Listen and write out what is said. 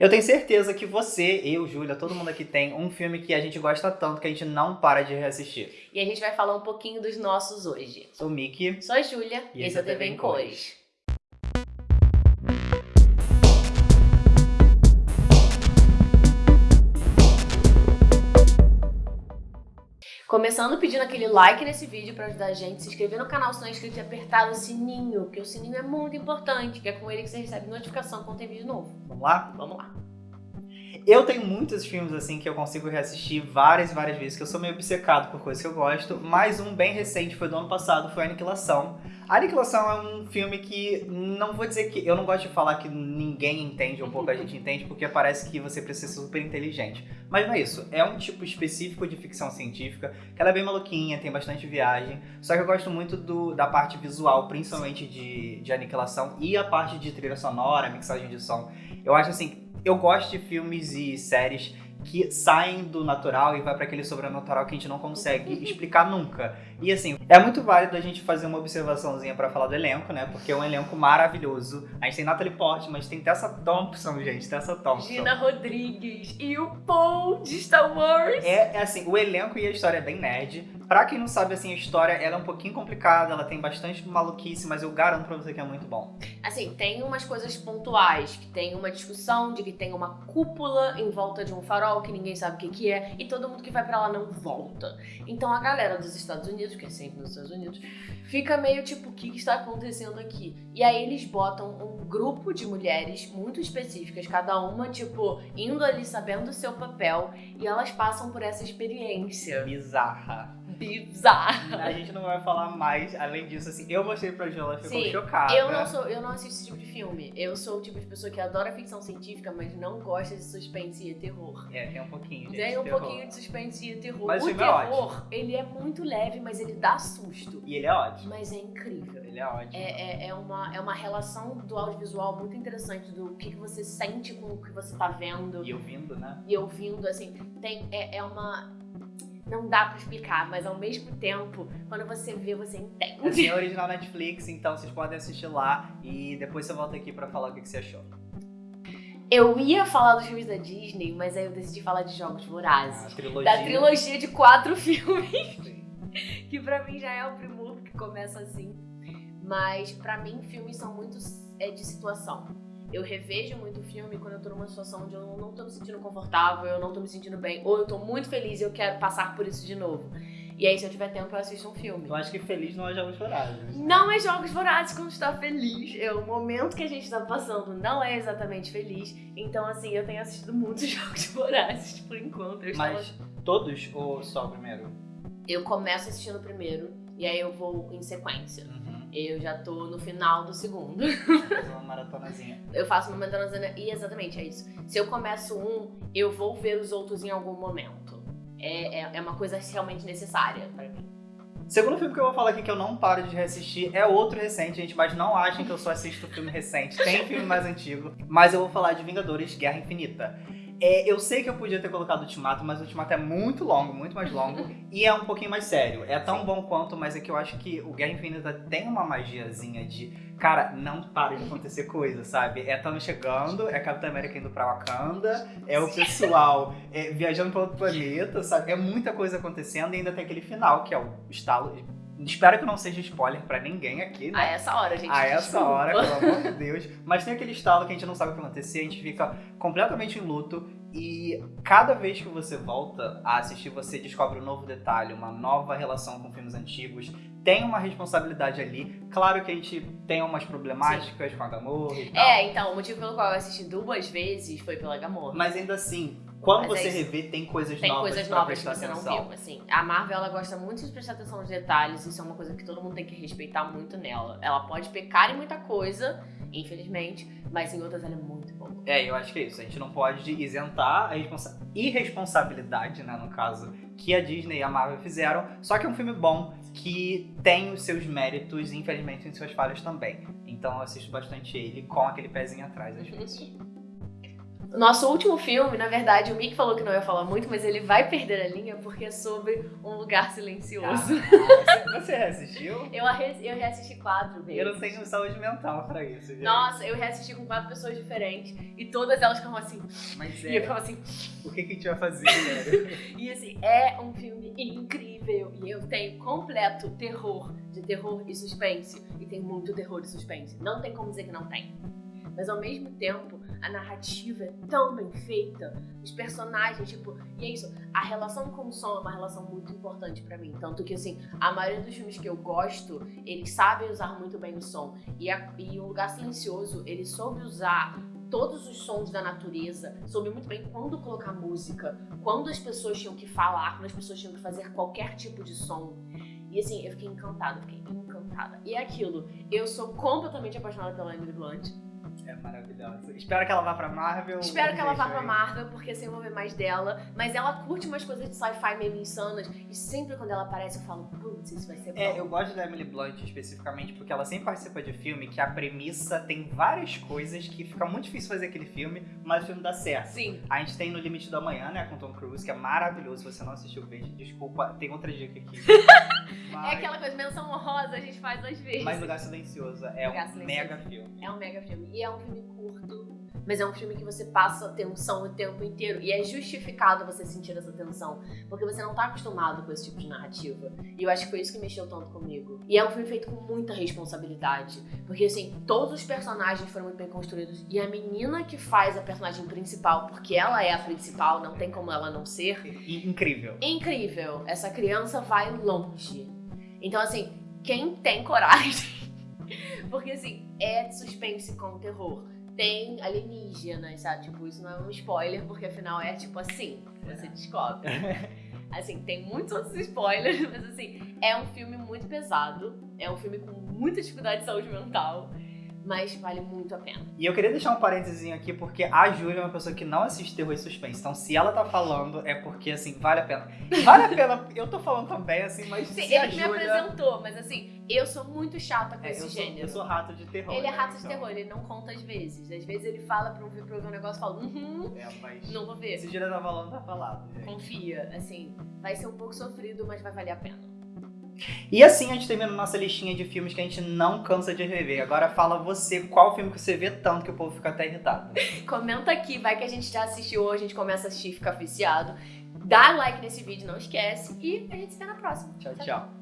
Eu tenho certeza que você, eu, Júlia, todo mundo aqui tem um filme que a gente gosta tanto que a gente não para de reassistir. E a gente vai falar um pouquinho dos nossos hoje. Sou o Mickey. Sou a Júlia E esse é é o TV em Cores. Começando pedindo aquele like nesse vídeo pra ajudar a gente, se inscrever no canal se não é inscrito e apertar o sininho, porque o sininho é muito importante, que é com ele que você recebe notificação quando tem vídeo novo. Vamos lá? Vamos lá. Eu tenho muitos filmes assim que eu consigo reassistir várias várias vezes, que eu sou meio obcecado por coisas que eu gosto, mas um bem recente foi do ano passado, foi Aniquilação. A Aniquilação é um filme que não vou dizer que eu não gosto de falar que ninguém entende ou pouca gente entende, porque parece que você precisa ser super inteligente. Mas não é isso, é um tipo específico de ficção científica, que ela é bem maluquinha, tem bastante viagem, só que eu gosto muito do, da parte visual, principalmente de, de Aniquilação, e a parte de trilha sonora, mixagem de som. Eu acho assim, eu gosto de filmes e séries que saem do natural e vai para aquele sobrenatural que a gente não consegue explicar nunca. E assim, é muito válido a gente fazer uma observaçãozinha para falar do elenco, né? Porque é um elenco maravilhoso. A gente tem Natalie Portman, mas tem Tessa Thompson, gente, Tessa Thompson. Gina Rodrigues e o Paul de Star Wars. É, é assim, o elenco e a história é bem nerd. Pra quem não sabe, assim, a história ela é um pouquinho complicada, ela tem bastante maluquice, mas eu garanto pra você que é muito bom. Assim, tem umas coisas pontuais, que tem uma discussão de que tem uma cúpula em volta de um farol que ninguém sabe o que, que é, e todo mundo que vai pra lá não volta. Então a galera dos Estados Unidos, que é sempre nos Estados Unidos, fica meio tipo, o que, que está acontecendo aqui? E aí eles botam um grupo de mulheres muito específicas, cada uma, tipo, indo ali sabendo o seu papel, e elas passam por essa experiência Bizarra. Bizarra. A gente não vai falar mais, além disso, assim, eu mostrei pra Jola, ela ficou Sim, chocada. Eu não sou, eu não assisto esse tipo de filme. Eu sou o tipo de pessoa que adora ficção científica, mas não gosta de suspense e terror. É, tem um pouquinho. Tem um terror. pouquinho de suspense e terror. Mas o é terror, ele é muito leve, mas ele dá susto. E ele é ótimo. Mas é incrível. Ele é ótimo. É, é, é, uma, é uma relação do audiovisual muito interessante, do que, que você sente com o que você tá vendo E ouvindo, né? e ouvindo, assim. Tem, é, é uma... Não dá pra explicar, mas ao mesmo tempo, quando você vê, você entende. Assim, é original Netflix, então vocês podem assistir lá e depois você volta aqui pra falar o que que você achou. Eu ia falar dos filmes da Disney, mas aí eu decidi falar de Jogos Vorazes. Trilogia. Da trilogia de quatro filmes. que pra mim já é o primor que começa assim. Mas pra mim, filmes são muito é, de situação. Eu revejo muito filme quando eu tô numa situação onde eu não tô me sentindo confortável, eu não tô me sentindo bem, ou eu tô muito feliz e eu quero passar por isso de novo. E aí, se eu tiver tempo, eu assisto um filme. Eu acho que feliz não é jogos vorazes. Não é jogos vorazes quando está feliz. É o momento que a gente tá passando não é exatamente feliz. Então, assim, eu tenho assistido muitos jogos vorazes por enquanto. Eu, estava- Mas todos ou só o primeiro? eu começo assistindo o primeiro e aí eu vou em sequência. Uhum. Eu já tô no final do segundo. Fazer uma maratonazinha. Eu faço uma maratona e exatamente é isso. Se eu começo um, eu vou ver os outros em algum momento. É, é, é uma coisa realmente necessária pra mim. Segundo filme que eu vou falar aqui que eu não paro de reassistir é outro recente, gente, mas não achem que eu só assisto filme recente. Tem filme mais antigo, mas eu vou falar de Vingadores Guerra Infinita. É, eu sei que eu podia ter colocado Ultimato, mas o Ultimato é muito longo, muito mais longo, e é um pouquinho mais sério. É tão Sim. bom quanto, mas é que eu acho que o Guerra Infinita tem uma magiazinha de, cara, não para de acontecer coisa, sabe? É Thanos chegando, é Capitão América indo pra Wakanda, é o pessoal é, viajando pra outro planeta, sabe? É muita coisa acontecendo e ainda tem aquele final, que é o estalo. Espero que não seja spoiler pra ninguém aqui, né? A essa hora, gente. A essa desculpa. hora, pelo amor de Deus. Mas tem aquele estalo que a gente não sabe o que vai acontecer, a gente fica completamente em luto. E cada vez que você volta a assistir, você descobre um novo detalhe, uma nova relação com filmes antigos. Tem uma responsabilidade ali. Claro que a gente tem umas problemáticas com a Gamorra e tal. É, então, o motivo pelo qual eu assisti duas vezes foi pela Gamorra. Mas ainda assim, quando Mas você é revê, tem coisas Tem novas coisas novas que você atenção. não viu, assim. A Marvel, ela gosta muito de prestar atenção nos detalhes, isso é uma coisa que todo mundo tem que respeitar muito nela. Ela pode pecar em muita coisa, infelizmente, mas em outras ela é muito boa. É, eu acho que é isso. A gente não pode isentar a responsa- irresponsabilidade, né, no caso, que a Disney e a Marvel fizeram. Só que é um filme bom, que tem os seus méritos e, infelizmente, tem suas falhas também. Então eu assisto bastante ele com aquele pezinho atrás, às vezes. Nosso último filme, na verdade, o Mick falou que não ia falar muito, mas ele vai perder a linha porque é sobre um lugar silencioso. Ah, você reassistiu? Eu, eu reassisti quatro vezes. Eu não tenho saúde mental pra isso, gente. Nossa, eu reassisti com quatro pessoas diferentes e todas elas ficavam assim. Mas E eu é, ficava assim. o que, que a gente vai fazer, velho? E assim, é um filme incrível. E eu tenho completo terror, de terror e suspense. E tem muito terror e suspense. Não tem como dizer que não tem. Mas ao mesmo tempo, a narrativa é tão bem feita, os personagens, tipo, e é isso, a relação com o som é uma relação muito importante pra mim. Tanto que, assim, a maioria dos filmes que eu gosto, eles sabem usar muito bem o som. E, a- e o Lugar Silencioso, ele soube usar todos os sons da natureza, soube muito bem quando colocar música, quando as pessoas tinham que falar, quando as pessoas tinham que fazer qualquer tipo de som. E assim, eu fiquei encantada, fiquei encantada. E é aquilo, eu sou completamente apaixonada pela Emily Blunt. É maravilhosa. Espero que ela vá pra Marvel. Espero que ela vá beijo pra aí. Marvel, porque assim eu vou ver mais dela. Mas ela curte umas coisas de sci-fi meio insanas. E sempre quando ela aparece eu falo, putz, isso vai ser bom. É, eu gosto da Emily Blunt especificamente porque ela sempre participa de filme que a premissa tem várias coisas que fica muito difícil fazer aquele filme, mas o filme dá certo. Sim. A gente tem No Limite do Amanhã, né, com Tom Cruise, que é maravilhoso. Se você não assistiu, veja. Desculpa, tem outra dica aqui. É Mas, aquela coisa, menção honrosa a gente faz às vezes. mas Lugar Silencioso é Lugar um Silencioso. mega filme. É um mega filme. E é um filme curto, mas é um filme que você passa tensão o tempo inteiro. E é justificado você sentir essa tensão. Porque você não tá acostumado com esse tipo de narrativa. E eu acho que foi isso que mexeu tanto comigo. E é um filme feito com muita responsabilidade. Porque, assim, todos os personagens foram muito bem construídos. E a menina que faz a personagem principal, porque ela é a principal, não tem como ela não ser, incrível. incrível. Essa criança vai longe. Então, assim, quem tem coragem. Porque, assim, é suspense com terror. Tem alienígenas, sabe? Tipo, isso não é um spoiler, porque afinal é tipo assim, você descobre. Assim, tem muitos outros spoilers, mas assim, é um filme muito pesado. É um filme com muita dificuldade de saúde mental. Mas vale muito a pena. E eu queria deixar um parênteses aqui, porque a Júlia é uma pessoa que não assiste terror e suspense. Então, se ela tá falando, é porque, assim, vale a pena. Vale a pena, eu tô falando também, assim, mas Sim, se ele me Júlia... apresentou, mas assim, eu sou muito chata com É, esse eu, sou, gênero. eu sou rato de terror. Ele é né, rato de então. terror, ele não conta às vezes. Às vezes ele fala pra eu ver, pra eu ver um negócio e fala, uhum, É, mas... não vou ver. Se Júlia tá falando, tá falado, gente. Confia, assim, vai ser um pouco sofrido, mas vai valer a pena. E assim a gente termina nossa listinha de filmes que a gente não cansa de rever. Agora fala você, qual filme que você vê tanto que o povo fica até irritado? Comenta aqui, vai que a gente já assistiu ou a gente começa a assistir e fica viciado. Dá like nesse vídeo, não esquece. E a gente se vê na próxima. Tchau, tchau.